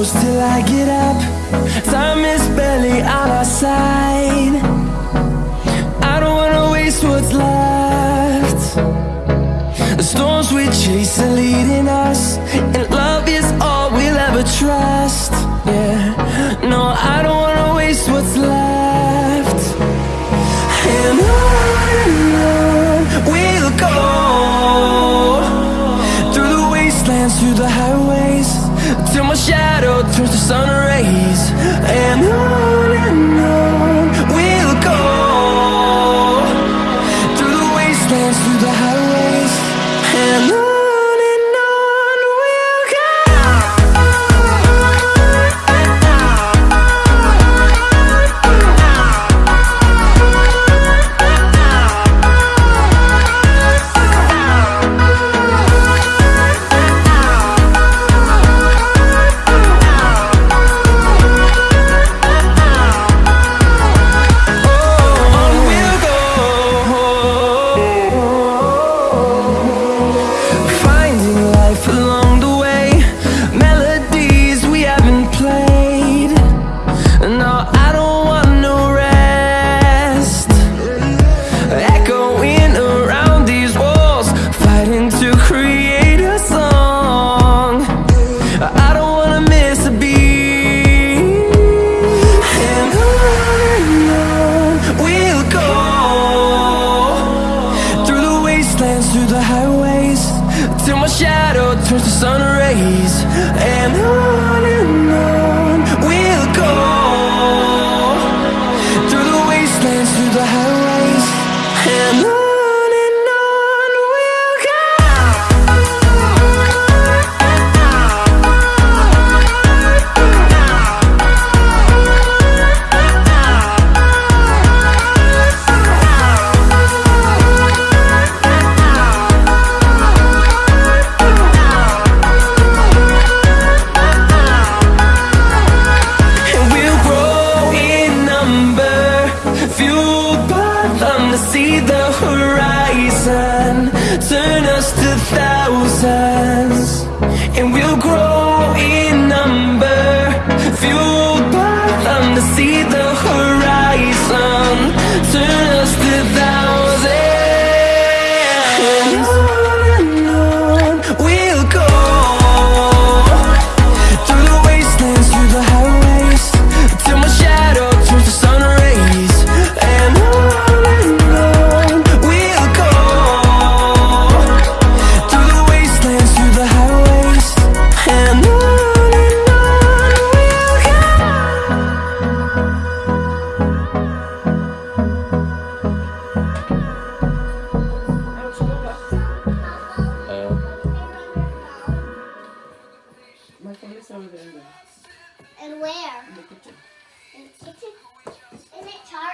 close till I get up. Time is barely on our side. I don't wanna waste what's left. The storms we chase are leading us And love is all we'll ever trust. Yeah, no, I don't wanna waste what's left through the highways Till my shadow turns to sun rays. And on my shadow turns to sun rays. And on and on some of it in there. And where? In the kitchen. In the kitchen? Isn't it charred?